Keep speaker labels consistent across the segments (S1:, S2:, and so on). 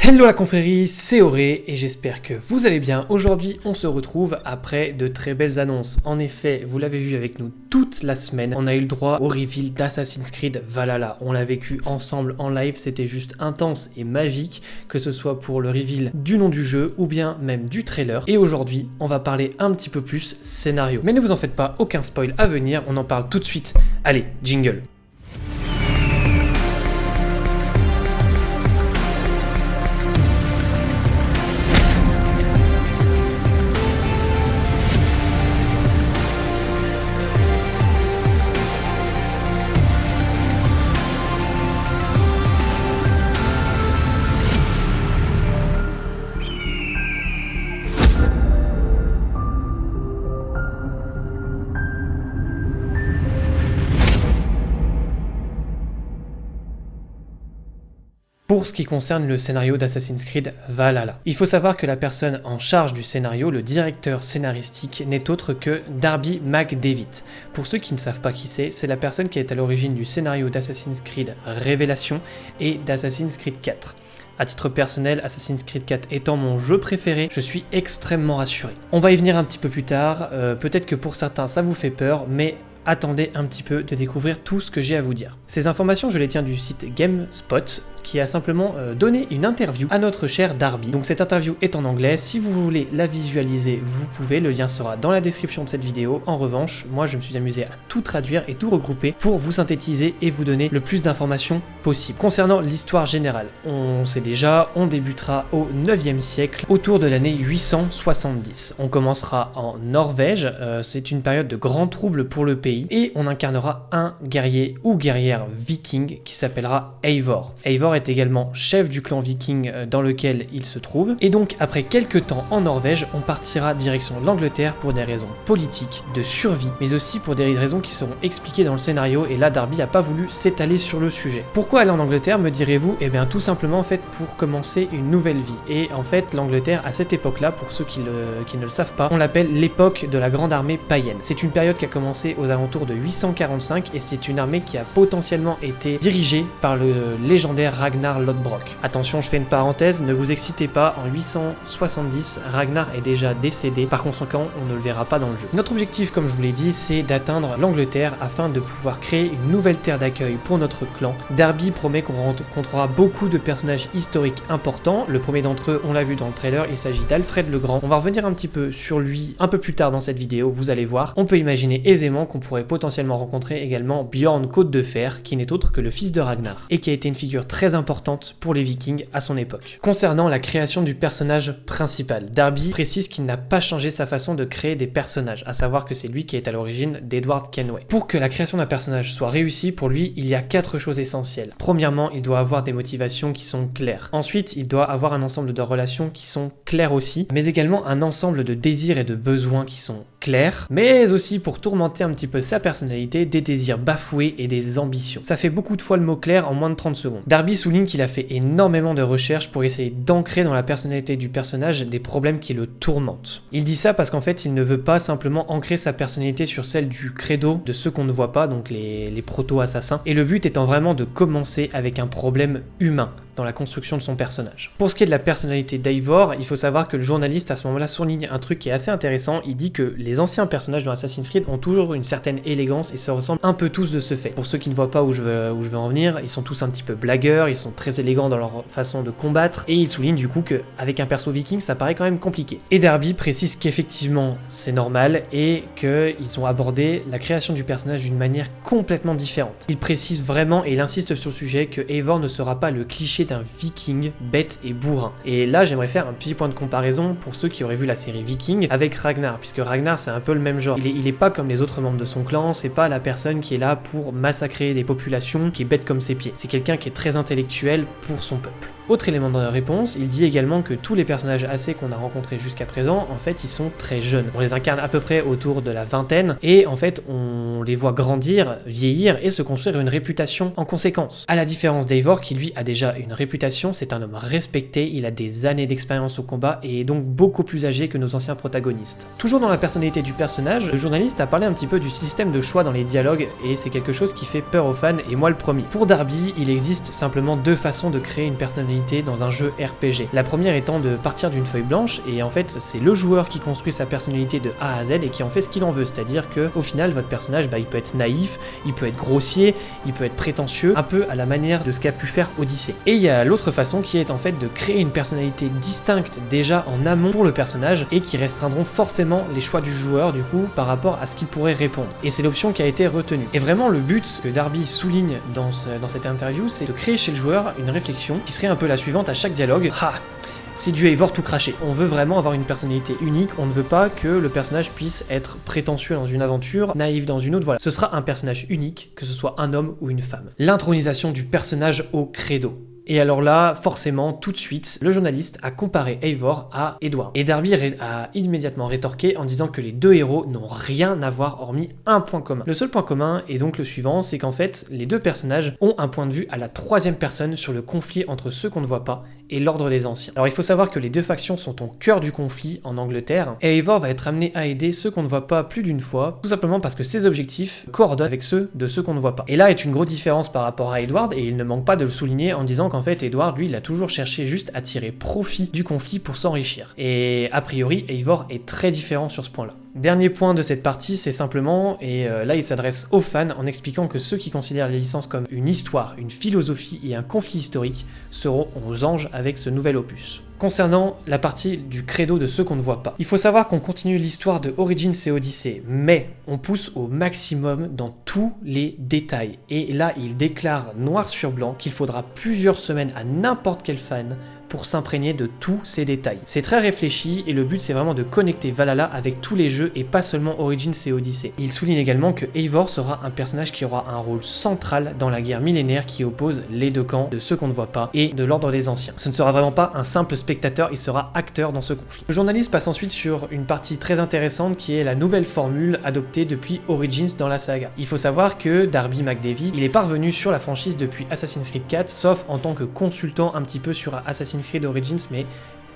S1: Hello la confrérie, c'est Auré et j'espère que vous allez bien. Aujourd'hui, on se retrouve après de très belles annonces. En effet, vous l'avez vu avec nous toute la semaine, on a eu le droit au reveal d'Assassin's Creed Valhalla. On l'a vécu ensemble en live, c'était juste intense et magique, que ce soit pour le reveal du nom du jeu ou bien même du trailer. Et aujourd'hui, on va parler un petit peu plus scénario. Mais ne vous en faites pas, aucun spoil à venir, on en parle tout de suite. Allez, jingle pour ce qui concerne le scénario d'Assassin's Creed Valhalla. Il faut savoir que la personne en charge du scénario, le directeur scénaristique, n'est autre que Darby McDavid. Pour ceux qui ne savent pas qui c'est, c'est la personne qui est à l'origine du scénario d'Assassin's Creed Révélation et d'Assassin's Creed 4. A titre personnel, Assassin's Creed 4 étant mon jeu préféré, je suis extrêmement rassuré. On va y venir un petit peu plus tard, euh, peut-être que pour certains ça vous fait peur, mais attendez un petit peu de découvrir tout ce que j'ai à vous dire. Ces informations, je les tiens du site GameSpot, qui a simplement euh, donné une interview à notre cher Darby. Donc cette interview est en anglais, si vous voulez la visualiser, vous pouvez, le lien sera dans la description de cette vidéo. En revanche, moi je me suis amusé à tout traduire et tout regrouper pour vous synthétiser et vous donner le plus d'informations possible. Concernant l'histoire générale, on sait déjà, on débutera au 9e siècle, autour de l'année 870. On commencera en Norvège, euh, c'est une période de grands troubles pour le pays, et on incarnera un guerrier ou guerrière viking qui s'appellera Eivor. Eivor est également chef du clan viking euh, dans lequel il se trouve. Et donc après quelques temps en Norvège, on partira direction l'Angleterre pour des raisons politiques, de survie, mais aussi pour des raisons qui seront expliquées dans le scénario et là Darby n'a pas voulu s'étaler sur le sujet. Pourquoi aller en Angleterre me direz-vous? Eh bien tout simplement en fait pour commencer une nouvelle vie. Et en fait l'Angleterre à cette époque-là, pour ceux qui, qui ne le savent pas, on l'appelle l'époque de la grande armée païenne. C'est une période qui a commencé aux alentours de 845 et c'est une armée qui a potentiellement été dirigée par le légendaire Ragnar Lodbrok. Attention, je fais une parenthèse, ne vous excitez pas, en 870, Ragnar est déjà décédé, par conséquent, on ne le verra pas dans le jeu. Notre objectif, comme je vous l'ai dit, c'est d'atteindre l'Angleterre afin de pouvoir créer une nouvelle terre d'accueil pour notre clan. Darby promet qu'on rencontrera beaucoup de personnages historiques importants. Le premier d'entre eux, on l'a vu dans le trailer, il s'agit d'Alfred le Grand. On va revenir un petit peu sur lui un peu plus tard dans cette vidéo, vous allez voir. On peut imaginer aisément qu'on pourrait potentiellement rencontrer également Bjorn Côte de Fer, qui n'est autre que le fils de Ragnar, et qui a été une figure très importante pour les vikings à son époque. Concernant la création du personnage principal, Darby précise qu'il n'a pas changé sa façon de créer des personnages, à savoir que c'est lui qui est à l'origine d'Edward Kenway. Pour que la création d'un personnage soit réussie, pour lui, il y a quatre choses essentielles. Premièrement, il doit avoir des motivations qui sont claires. Ensuite, il doit avoir un ensemble de relations qui sont claires aussi, mais également un ensemble de désirs et de besoins qui sont clairs, mais aussi pour tourmenter un petit peu sa personnalité, des désirs bafoués et des ambitions. Ça fait beaucoup de fois le mot clair en moins de 30 secondes. Darby souligne qu'il a fait énormément de recherches pour essayer d'ancrer dans la personnalité du personnage des problèmes qui le tourmentent. Il dit ça parce qu'en fait, il ne veut pas simplement ancrer sa personnalité sur celle du credo de ceux qu'on ne voit pas, donc les proto-assassins, et le but étant vraiment de commencer avec un problème humain, dans la construction de son personnage. Pour ce qui est de la personnalité d'Eivor, il faut savoir que le journaliste à ce moment-là souligne un truc qui est assez intéressant, il dit que les anciens personnages dans Assassin's Creed ont toujours une certaine élégance et se ressemblent un peu tous de ce fait. Pour ceux qui ne voient pas où je veux, où je veux en venir, ils sont tous un petit peu blagueurs, ils sont très élégants dans leur façon de combattre, et il souligne du coup qu'avec un perso viking, ça paraît quand même compliqué. Et Derby précise qu'effectivement c'est normal et qu'ils ont abordé la création du personnage d'une manière complètement différente. Il précise vraiment et il insiste sur le sujet que Eivor ne sera pas le cliché d'un viking bête et bourrin. Et là, j'aimerais faire un petit point de comparaison pour ceux qui auraient vu la série Viking avec Ragnar, puisque Ragnar, c'est un peu le même genre. Il il est pas comme les autres membres de son clan, c'est pas la personne qui est là pour massacrer des populations, qui est bête comme ses pieds. C'est quelqu'un qui est très intellectuel pour son peuple. Autre élément de réponse, il dit également que tous les personnages AC qu'on a rencontrés jusqu'à présent, en fait, ils sont très jeunes. On les incarne à peu près autour de la vingtaine, et en fait, on les voit grandir, vieillir et se construire une réputation en conséquence. À la différence d'Eivor, qui lui a déjà une réputation, c'est un homme respecté, il a des années d'expérience au combat et est donc beaucoup plus âgé que nos anciens protagonistes. Toujours dans la personnalité du personnage, le journaliste a parlé un petit peu du système de choix dans les dialogues, et c'est quelque chose qui fait peur aux fans, et moi le premier. Pour Darby, il existe simplement deux façons de créer une personnalité dans un jeu RPG. La première étant de partir d'une feuille blanche et en fait c'est le joueur qui construit sa personnalité de A à Z et qui en fait ce qu'il en veut, c'est-à-dire que au final votre personnage bah, il peut être naïf, il peut être grossier, il peut être prétentieux, un peu à la manière de ce qu'a pu faire Odyssey. Et il y a l'autre façon qui est en fait de créer une personnalité distincte déjà en amont pour le personnage et qui restreindront forcément les choix du joueur du coup par rapport à ce qu'il pourrait répondre. Et c'est l'option qui a été retenue. Et vraiment le but que Darby souligne dans, dans cette interview, c'est de créer chez le joueur une réflexion qui serait un peu la suivante à chaque dialogue. Ah, c'est du Eivor tout craché. On veut vraiment avoir une personnalité unique, on ne veut pas que le personnage puisse être prétentieux dans une aventure, naïf dans une autre, voilà. Ce sera un personnage unique, que ce soit un homme ou une femme. L'intronisation du personnage au credo. Et alors là, forcément, tout de suite, le journaliste a comparé Eivor à Edward. Et Darby a immédiatement rétorqué en disant que les deux héros n'ont rien à voir hormis un point commun. Le seul point commun est donc le suivant, c'est qu'en fait, les deux personnages ont un point de vue à la troisième personne sur le conflit entre ceux qu'on ne voit pas et l'ordre des anciens. Alors il faut savoir que les deux factions sont au cœur du conflit en Angleterre, et Eivor va être amené à aider ceux qu'on ne voit pas plus d'une fois, tout simplement parce que ses objectifs coordonnent avec ceux de ceux qu'on ne voit pas. Et là est une grosse différence par rapport à Edward, et il ne manque pas de le souligner en disant qu'en fait Edward, lui, il a toujours cherché juste à tirer profit du conflit pour s'enrichir. Et a priori, Eivor est très différent sur ce point-là. Dernier point de cette partie, c'est simplement, et euh, là il s'adresse aux fans en expliquant que ceux qui considèrent les licences comme une histoire, une philosophie et un conflit historique seront aux anges avec ce nouvel opus. Concernant la partie du credo de ceux qu'on ne voit pas, il faut savoir qu'on continue l'histoire de Origins et Odyssey, mais on pousse au maximum dans tous les détails. Et là, il déclare noir sur blanc qu'il faudra plusieurs semaines à n'importe quel fan pour s'imprégner de tous ces détails. C'est très réfléchi et le but c'est vraiment de connecter Valhalla avec tous les jeux et pas seulement Origins et Odyssey. Il souligne également que Eivor sera un personnage qui aura un rôle central dans la guerre millénaire qui oppose les deux camps de ceux qu'on ne voit pas et de l'ordre des anciens. Ce ne sera vraiment pas un simple spectateur, il sera acteur dans ce conflit. Le journaliste passe ensuite sur une partie très intéressante qui est la nouvelle formule adoptée depuis Origins dans la saga. Il faut savoir que Darby McDavid, il est parvenu sur la franchise depuis Assassin's Creed 4, sauf en tant que consultant un petit peu sur Assassin's Mais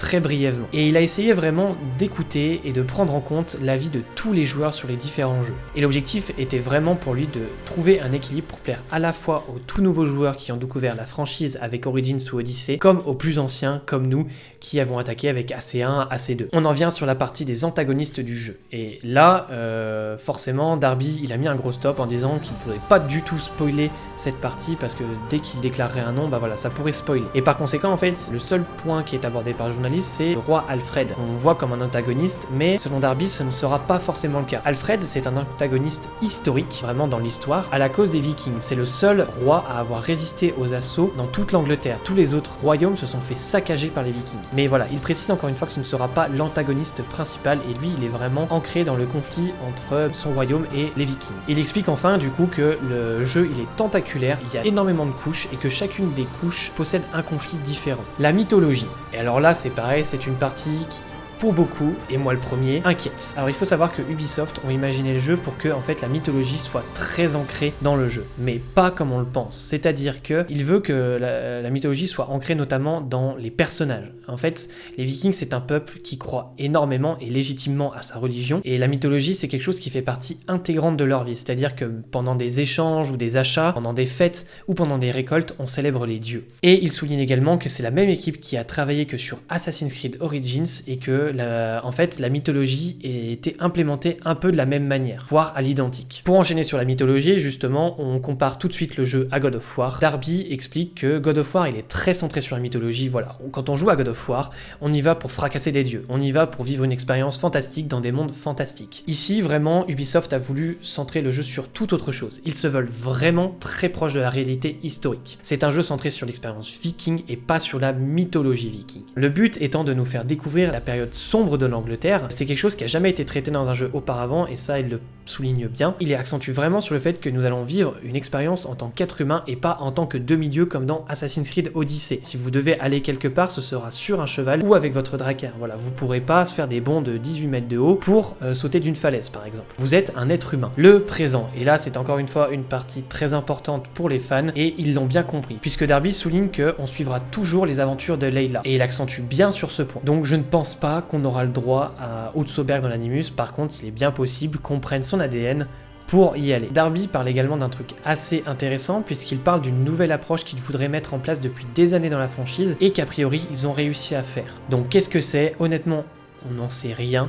S1: très brièvement. Et il a essayé vraiment d'écouter et de prendre en compte l'avis de tous les joueurs sur les différents jeux. Et l'objectif était vraiment pour lui de trouver un équilibre pour plaire à la fois aux tout nouveaux joueurs qui ont découvert la franchise avec Origins ou Odyssey, comme aux plus anciens comme nous qui avons attaqué avec AC1, AC2. On en vient sur la partie des antagonistes du jeu. Et là, euh, forcément, Darby, il a mis un gros stop en disant qu'il ne faudrait pas du tout spoiler cette partie parce que dès qu'il déclarerait un nom, bah voilà, ça pourrait spoiler. Et par conséquent, en fait, le seul point qui est abordé par le journaliste c'est le roi Alfred. On voit comme un antagoniste, mais selon Darby, ce ne sera pas forcément le cas. Alfred, c'est un antagoniste historique, vraiment dans l'histoire, à la cause des Vikings. C'est le seul roi à avoir résisté aux assauts dans toute l'Angleterre. Tous les autres royaumes se sont fait saccager par les Vikings. Mais voilà, il précise encore une fois que ce ne sera pas l'antagoniste principal, et lui, il est vraiment ancré dans le conflit entre son royaume et les Vikings. Il explique enfin, du coup, que le jeu, il est tentaculaire, il y a énormément de couches, et que chacune des couches possède un conflit différent. La mythologie. Et alors là, c'est pareil, c'est une partie qui pour beaucoup, et moi le premier, inquiète. Alors il faut savoir que Ubisoft ont imaginé le jeu pour que en fait la mythologie soit très ancrée dans le jeu, mais pas comme on le pense. C'est-à-dire que il veut que la, mythologie soit ancrée notamment dans les personnages. En fait, les Vikings c'est un peuple qui croit énormément et légitimement à sa religion, et la mythologie c'est quelque chose qui fait partie intégrante de leur vie. C'est-à-dire que pendant des échanges ou des achats, pendant des fêtes ou pendant des récoltes, on célèbre les dieux. Et il souligne également que c'est la même équipe qui a travaillé que sur Assassin's Creed Origins et que en fait, la mythologie été implémentée un peu de la même manière, voire à l'identique. Pour enchaîner sur la mythologie, justement, on compare tout de suite le jeu à God of War. Darby explique que God of War, il est très centré sur la mythologie, voilà. Quand on joue à God of War, on y va pour fracasser des dieux, on y va pour vivre une expérience fantastique dans des mondes fantastiques. Ici, vraiment, Ubisoft a voulu centrer le jeu sur toute autre chose. Ils se veulent vraiment très proches de la réalité historique. C'est un jeu centré sur l'expérience viking et pas sur la mythologie viking. Le but étant de nous faire découvrir la période sombre de l'Angleterre. C'est quelque chose qui a jamais été traité dans un jeu auparavant, et ça, il le souligne bien. Il accentue vraiment sur le fait que nous allons vivre une expérience en tant qu'être humain et pas en tant que demi-dieu comme dans Assassin's Creed Odyssey. Si vous devez aller quelque part, ce sera sur un cheval ou avec votre drakkar. Voilà, vous pourrez pas se faire des bonds de 18 mètres de haut pour euh, sauter d'une falaise, par exemple. Vous êtes un être humain. Le présent, et là, c'est encore une fois une partie très importante pour les fans, et ils l'ont bien compris, puisque Darby souligne qu'on suivra toujours les aventures de Layla, et il accentue bien sur ce point. Donc je ne pense pas qu'on aura le droit à Otsoberg dans l'animus, par contre, il est bien possible qu'on prenne son ADN pour y aller. Darby parle également d'un truc assez intéressant puisqu'il parle d'une nouvelle approche qu'il voudrait mettre en place depuis des années dans la franchise et qu'a priori ils ont réussi à faire. Donc qu'est-ce que c'est? Honnêtement, on n'en sait rien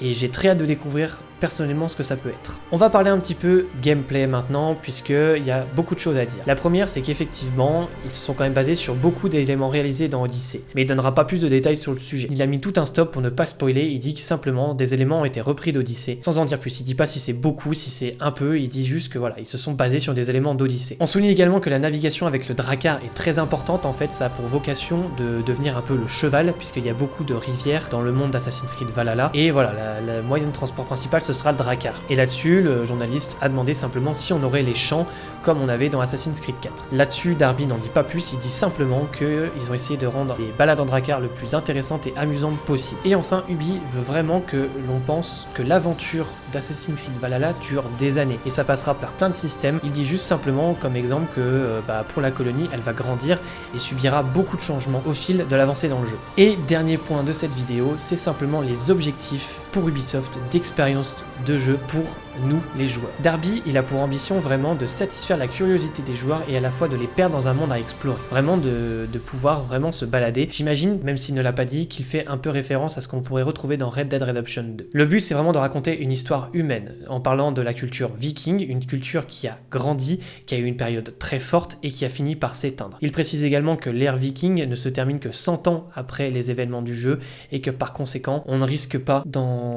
S1: et j'ai très hâte de découvrir personnellement ce que ça peut être. On va parler un petit peu gameplay maintenant, puisqu'il y a beaucoup de choses à dire. La première, c'est qu'effectivement, ils se sont quand même basés sur beaucoup d'éléments réalisés dans Odyssey, mais il donnera pas plus de détails sur le sujet. Il a mis tout un stop pour ne pas spoiler, il dit que simplement des éléments ont été repris d'Odyssey, sans en dire plus. Il dit pas si c'est beaucoup, si c'est un peu, il dit juste que voilà, ils se sont basés sur des éléments d'Odyssey. On souligne également que la navigation avec le Drakkar est très importante, en fait, ça a pour vocation de devenir un peu le cheval, puisqu'il y a beaucoup de rivières dans le monde d'Assassin's Creed Valhalla, et voilà, la moyen de transport principal, ce sera le Drakkar. Et là-dessus, le journaliste a demandé simplement si on aurait les champs comme on avait dans Assassin's Creed 4. Là-dessus, Darby n'en dit pas plus, il dit simplement qu'ils ont essayé de rendre les balades en Drakkar le plus intéressantes et amusantes possible. Et enfin, Ubi veut vraiment que l'on pense que l'aventure d'Assassin's Creed Valhalla dure des années, et ça passera par plein de systèmes. Il dit juste simplement, comme exemple, que euh, bah, pour la colonie, elle va grandir et subira beaucoup de changements au fil de l'avancée dans le jeu. Et dernier point de cette vidéo, c'est simplement les objectifs pour Ubisoft d'expérience de jeu pour nous les joueurs. Darby, il a pour ambition vraiment de satisfaire la curiosité des joueurs et à la fois de les perdre dans un monde à explorer. Vraiment de, pouvoir vraiment se balader. J'imagine, même s'il ne l'a pas dit, qu'il fait un peu référence à ce qu'on pourrait retrouver dans Red Dead Redemption 2. Le but, c'est vraiment de raconter une histoire humaine, en parlant de la culture viking, une culture qui a grandi, qui a eu une période très forte et qui a fini par s'éteindre. Il précise également que l'ère viking ne se termine que 100 ans après les événements du jeu et que par conséquent, on ne risque pas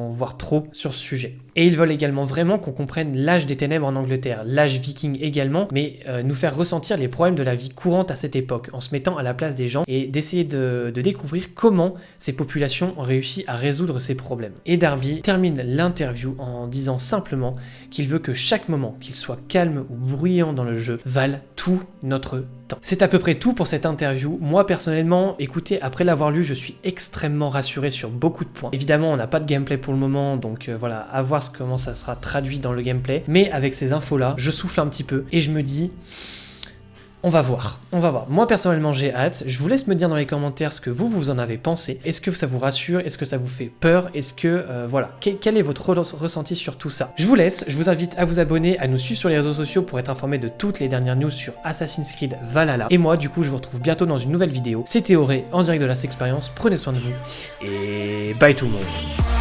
S1: voir trop sur ce sujet. Et ils veulent également vraiment qu'on comprenne l'âge des ténèbres en Angleterre, l'âge viking également, mais euh, nous faire ressentir les problèmes de la vie courante à cette époque, en se mettant à la place des gens et d'essayer de, découvrir comment ces populations ont réussi à résoudre ces problèmes. Et Darby termine l'interview en disant simplement qu'il veut que chaque moment, qu'il soit calme ou bruyant dans le jeu, vale tout notre C'est à peu près tout pour cette interview. Moi personnellement, écoutez, après l'avoir lu, je suis extrêmement rassuré sur beaucoup de points. Évidemment, on n'a pas de gameplay pour le moment, donc euh, voilà, à voir comment ça sera traduit dans le gameplay. Mais avec ces infos-là, je souffle un petit peu et je me dis... On va voir, on va voir. Moi personnellement j'ai hâte, je vous laisse me dire dans les commentaires ce que vous vous en avez pensé. Est-ce que ça vous rassure? Est-ce que ça vous fait peur? Est-ce que, euh, voilà, quel, est votre ressenti sur tout ça? Je vous laisse, je vous invite à vous abonner, à nous suivre sur les réseaux sociaux pour être informé de toutes les dernières news sur Assassin's Creed Valhalla. Et moi du coup je vous retrouve bientôt dans une nouvelle vidéo. C'était Auré en direct de la Expérience, prenez soin de vous. Et bye tout le monde